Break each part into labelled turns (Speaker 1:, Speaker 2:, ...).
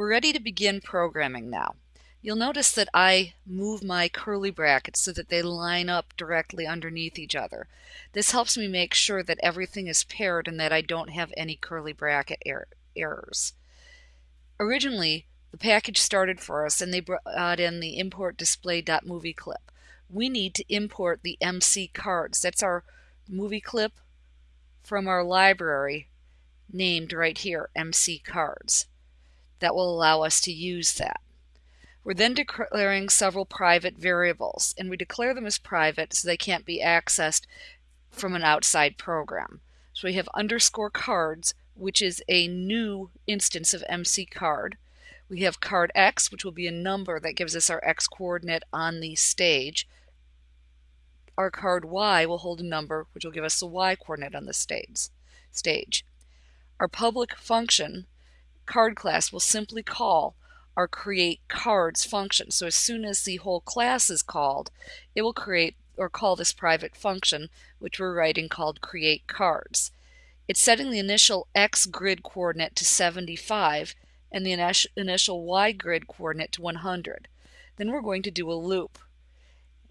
Speaker 1: We're ready to begin programming now. You'll notice that I move my curly brackets so that they line up directly underneath each other. This helps me make sure that everything is paired and that I don't have any curly bracket er errors. Originally, the package started for us and they brought in the import display.movie clip. We need to import the MC cards. That's our movie clip from our library named right here, MC cards. That will allow us to use that. We're then declaring several private variables, and we declare them as private so they can't be accessed from an outside program. So we have underscore cards, which is a new instance of MC card. We have card X, which will be a number that gives us our X coordinate on the stage. Our card Y will hold a number, which will give us the Y coordinate on the stage. stage. Our public function, card class, will simply call our create cards function. So as soon as the whole class is called, it will create or call this private function, which we're writing called create cards. It's setting the initial x grid coordinate to 75 and the initial y grid coordinate to 100. Then we're going to do a loop.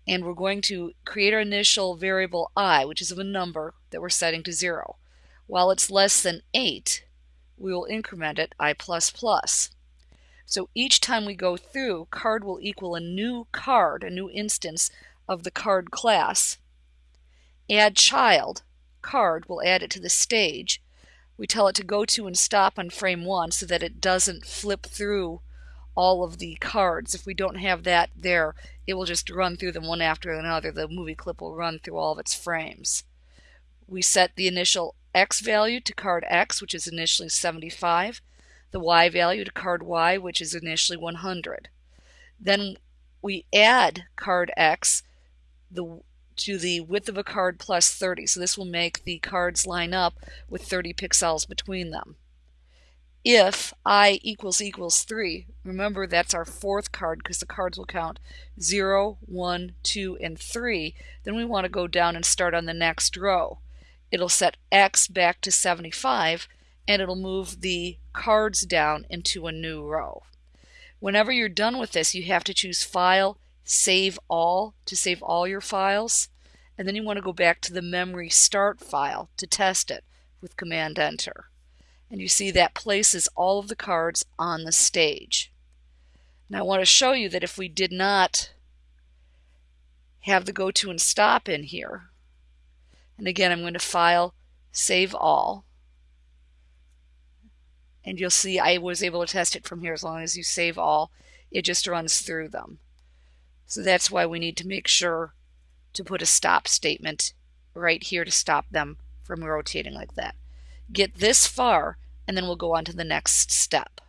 Speaker 1: And we're going to create our initial variable i, which is of a number that we're setting to 0. While it's less than 8, we will increment it i++. So each time we go through, card will equal a new card, a new instance of the card class. Add child, card, will add it to the stage. We tell it to go to and stop on frame 1 so that it doesn't flip through all of the cards. If we don't have that there, it will just run through them one after another. The movie clip will run through all of its frames. We set the initial X value to card X, which is initially 75 the y value to card y, which is initially 100. Then we add card x the, to the width of a card plus 30. So this will make the cards line up with 30 pixels between them. If i equals equals 3, remember that's our fourth card because the cards will count 0, 1, 2, and 3, then we want to go down and start on the next row. It'll set x back to 75 and it'll move the cards down into a new row. Whenever you're done with this, you have to choose File, Save All to save all your files, and then you want to go back to the memory start file to test it with Command Enter. And you see that places all of the cards on the stage. Now I want to show you that if we did not have the go to and stop in here, and again I'm going to File, Save All, and you'll see I was able to test it from here. As long as you save all it just runs through them. So that's why we need to make sure to put a stop statement right here to stop them from rotating like that. Get this far and then we'll go on to the next step